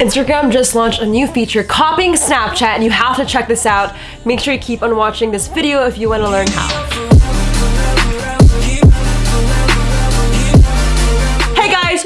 Instagram just launched a new feature copying Snapchat and you have to check this out. Make sure you keep on watching this video if you want to learn how.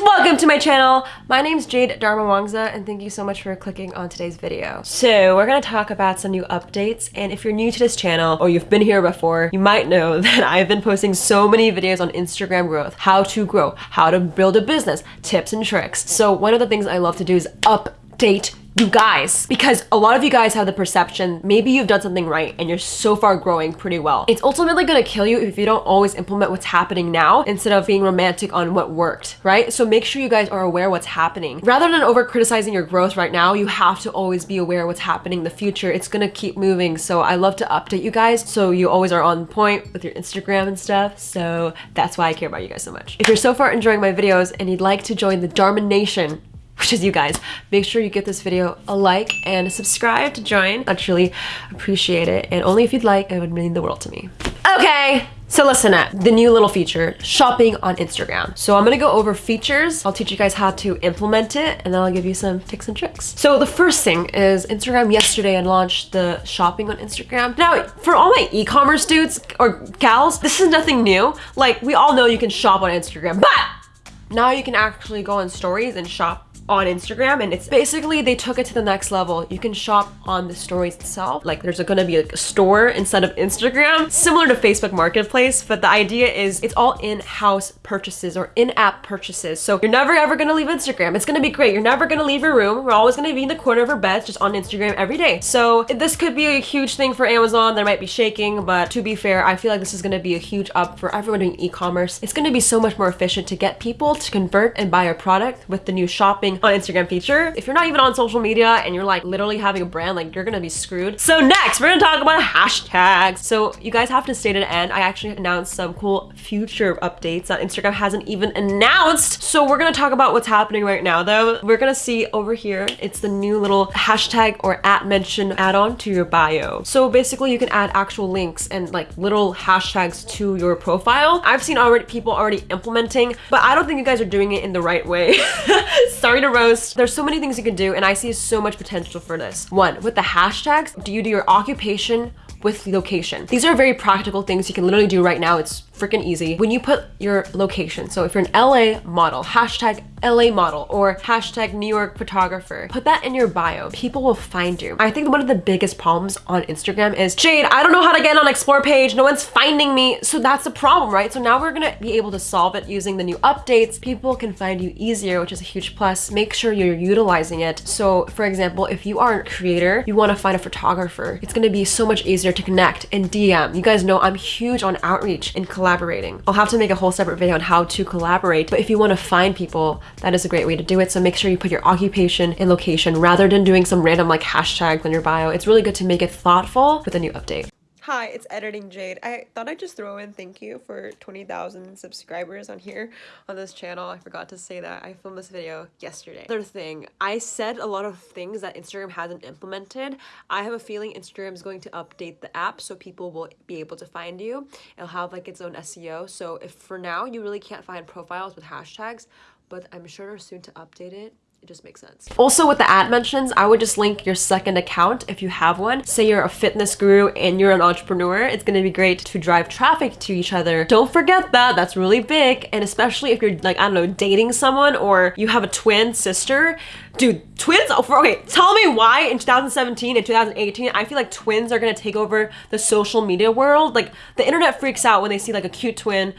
Welcome to my channel. My name's Jade Darmawangsa and thank you so much for clicking on today's video. So we're gonna talk about some new updates and if you're new to this channel or you've been here before, you might know that I've been posting so many videos on Instagram growth, how to grow, how to build a business, tips and tricks. So one of the things I love to do is update you guys because a lot of you guys have the perception maybe you've done something right and you're so far growing pretty well. It's ultimately going to kill you if you don't always implement what's happening now instead of being romantic on what worked right? So make sure you guys are aware what's happening. Rather than over criticizing your growth right now you have to always be aware what's happening in the future. It's going to keep moving. So i love to update you guys. So you always are on point with your instagram and stuff. So that's why i care about you guys so much. If you're so far enjoying my videos and you'd like to join the dharma nation which is you guys. Make sure you give this video a like and subscribe to join. I'd truly appreciate it. And only if you'd like, it would mean the world to me. Okay, so listen up, the new little feature, shopping on Instagram. So I'm gonna go over features. I'll teach you guys how to implement it and then I'll give you some tips and tricks. So the first thing is Instagram yesterday and launched the shopping on Instagram. Now, for all my e-commerce dudes or gals, this is nothing new. Like we all know you can shop on Instagram, but now you can actually go on stories and shop on Instagram and it's basically they took it to the next level. You can shop on the stories itself. Like there's gonna be a store instead of Instagram, similar to Facebook Marketplace, but the idea is it's all in-house purchases or in-app purchases. So you're never ever gonna leave Instagram. It's gonna be great. You're never gonna leave your room. We're always gonna be in the corner of our beds just on Instagram every day. So this could be a huge thing for Amazon. They might be shaking, but to be fair, I feel like this is gonna be a huge up for everyone doing e-commerce. It's gonna be so much more efficient to get people to convert and buy a product with the new shopping on Instagram feature. If you're not even on social media and you're like literally having a brand, like you're gonna be screwed. So next, we're gonna talk about hashtags. So you guys have to stay to the end. I actually announced some cool future updates that Instagram hasn't even announced. So we're gonna talk about what's happening right now though. We're gonna see over here, it's the new little hashtag or at mention add-on to your bio. So basically you can add actual links and like little hashtags to your profile. I've seen already people already implementing, but I don't think you guys are doing it in the right way. Sorry roast. There's so many things you can do and I see so much potential for this. One, with the hashtags, do you do your occupation with location. These are very practical things you can literally do right now. It's freaking easy. When you put your location, so if you're an LA model, hashtag LA model or hashtag New York photographer, put that in your bio. People will find you. I think one of the biggest problems on Instagram is, Jade, I don't know how to get on explore page. No one's finding me. So that's the problem, right? So now we're gonna be able to solve it using the new updates. People can find you easier, which is a huge plus. Make sure you're utilizing it. So for example, if you are a creator, you wanna find a photographer, it's gonna be so much easier to connect and DM. You guys know I'm huge on outreach and collaborating. I'll have to make a whole separate video on how to collaborate, but if you want to find people, that is a great way to do it. So make sure you put your occupation and location rather than doing some random like hashtags on your bio. It's really good to make it thoughtful with a new update. Hi, it's Editing Jade. I thought I'd just throw in thank you for 20,000 subscribers on here on this channel. I forgot to say that. I filmed this video yesterday. Third thing, I said a lot of things that Instagram hasn't implemented. I have a feeling Instagram is going to update the app so people will be able to find you. It'll have like its own SEO. So if for now you really can't find profiles with hashtags, but I'm sure soon to update it it just makes sense. Also with the ad mentions, I would just link your second account if you have one. Say you're a fitness guru and you're an entrepreneur, it's gonna be great to drive traffic to each other. Don't forget that, that's really big. And especially if you're like, I don't know, dating someone or you have a twin sister, dude, twins, oh, okay, tell me why in 2017 and 2018, I feel like twins are gonna take over the social media world. Like the internet freaks out when they see like a cute twin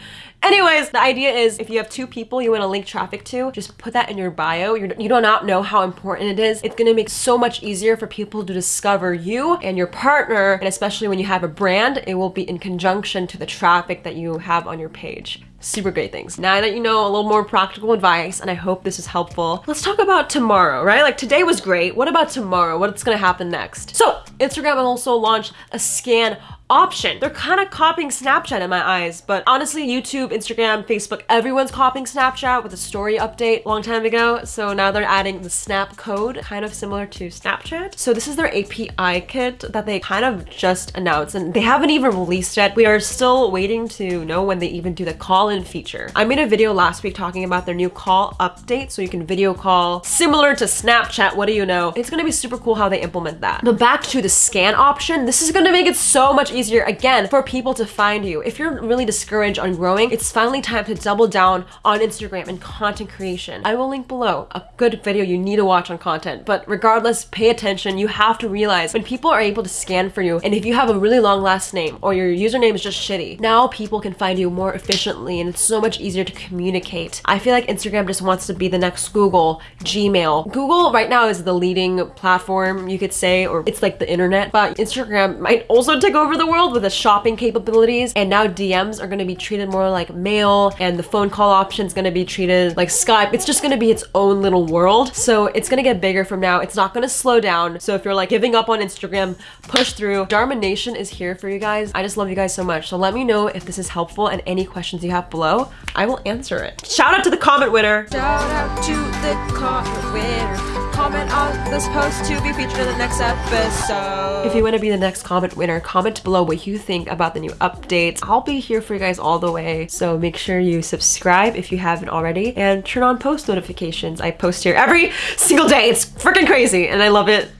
Anyways, the idea is if you have two people you want to link traffic to, just put that in your bio. You're, you do not know how important it is. It's going to make so much easier for people to discover you and your partner. And especially when you have a brand, it will be in conjunction to the traffic that you have on your page super great things. Now that you know a little more practical advice, and I hope this is helpful, let's talk about tomorrow, right? Like today was great. What about tomorrow? What's gonna happen next? So Instagram also launched a scan option. They're kind of copying Snapchat in my eyes, but honestly, YouTube, Instagram, Facebook, everyone's copying Snapchat with a story update a long time ago. So now they're adding the Snap code, kind of similar to Snapchat. So this is their API kit that they kind of just announced and they haven't even released yet. We are still waiting to know when they even do the call-in feature. I made a video last week talking about their new call update so you can video call similar to Snapchat. What do you know? It's gonna be super cool how they implement that. But back to the scan option, this is gonna make it so much easier again for people to find you. If you're really discouraged on growing, it's finally time to double down on Instagram and content creation. I will link below a good video you need to watch on content, but regardless, pay attention. You have to realize when people are able to scan for you, and if you have a really long last name or your username is just shitty, now people can find you more efficiently and it's so much easier to communicate. I feel like Instagram just wants to be the next Google, Gmail. Google right now is the leading platform, you could say, or it's like the internet, but Instagram might also take over the world with the shopping capabilities. And now DMs are gonna be treated more like mail and the phone call option is gonna be treated like Skype. It's just gonna be its own little world. So it's gonna get bigger from now. It's not gonna slow down. So if you're like giving up on Instagram, push through. Dharma Nation is here for you guys. I just love you guys so much. So let me know if this is helpful and any questions you have below. I will answer it. Shout out to the comment winner. Shout out to the comment winner comment on this post to be featured in the next episode. If you want to be the next comment winner, comment below what you think about the new updates. I'll be here for you guys all the way. So make sure you subscribe if you haven't already and turn on post notifications. I post here every single day. It's freaking crazy and I love it.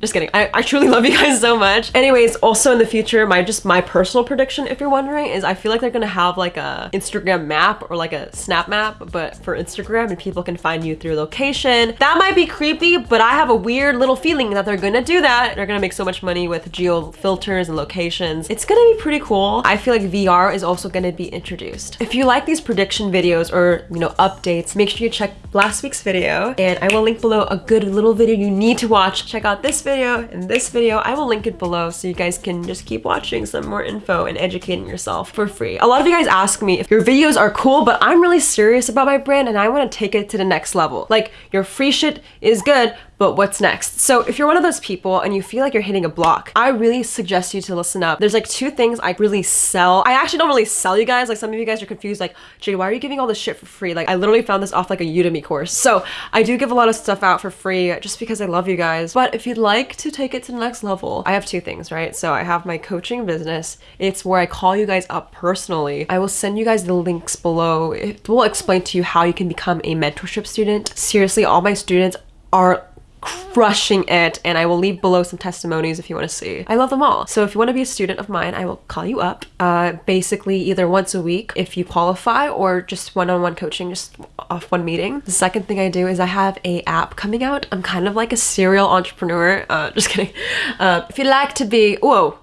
Just kidding. I, I truly love you guys so much. Anyways, also in the future, my just my personal prediction, if you're wondering, is I feel like they're gonna have like a Instagram map or like a snap map, but for Instagram and people can find you through location. That might be creepy, but I have a weird little feeling that they're gonna do that. They're gonna make so much money with geo filters and locations. It's gonna be pretty cool. I feel like VR is also gonna be introduced. If you like these prediction videos or, you know, updates, make sure you check last week's video and I will link below a good little video you need to watch. Check out this video and this video. I will link it below so you guys can just keep watching some more info and educating yourself for free. A lot of you guys ask me if your videos are cool, but I'm really serious about my brand and I want to take it to the next level. Like your free shit is good, but what's next? So if you're one of those people and you feel like you're hitting a block, I really suggest you to listen up. There's like two things I really sell. I actually don't really sell you guys. Like some of you guys are confused like, Jade, why are you giving all this shit for free? Like I literally found this off like a Udemy course. So I do give a lot of stuff out for free just because I love you guys. But if you'd like to take it to the next level, I have two things, right? So I have my coaching business. It's where I call you guys up personally. I will send you guys the links below. It will explain to you how you can become a mentorship student. Seriously, all my students are crushing it and I will leave below some testimonies if you want to see. I love them all. So if you want to be a student of mine, I will call you up uh, basically either once a week if you qualify or just one-on-one -on -one coaching just off one meeting. The second thing I do is I have a app coming out. I'm kind of like a serial entrepreneur. Uh, just kidding. Uh, if you'd like to be, whoa,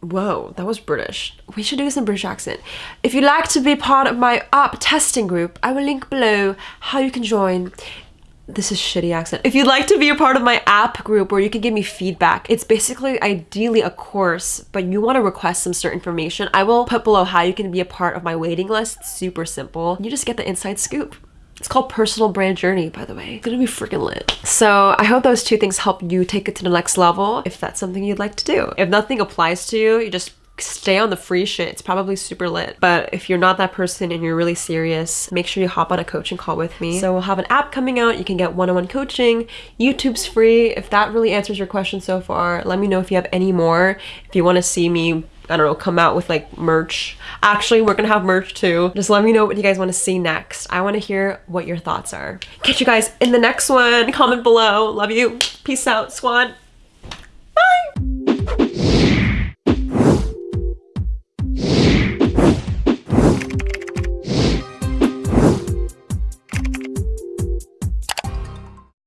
Whoa, that was British. We should do this in British accent. If you'd like to be part of my app testing group, I will link below how you can join this is shitty accent. If you'd like to be a part of my app group where you can give me feedback, it's basically ideally a course, but you want to request some certain information, I will put below how you can be a part of my waiting list. Super simple. You just get the inside scoop. It's called Personal Brand Journey, by the way. It's gonna be freaking lit. So I hope those two things help you take it to the next level if that's something you'd like to do. If nothing applies to you, you just stay on the free shit. It's probably super lit. But if you're not that person and you're really serious, make sure you hop on a coaching call with me. So we'll have an app coming out. You can get one-on-one -on -one coaching. YouTube's free. If that really answers your question so far, let me know if you have any more. If you want to see me I don't know, come out with like merch. Actually, we're gonna have merch too. Just let me know what you guys wanna see next. I wanna hear what your thoughts are. Catch you guys in the next one. Comment below. Love you. Peace out, squad.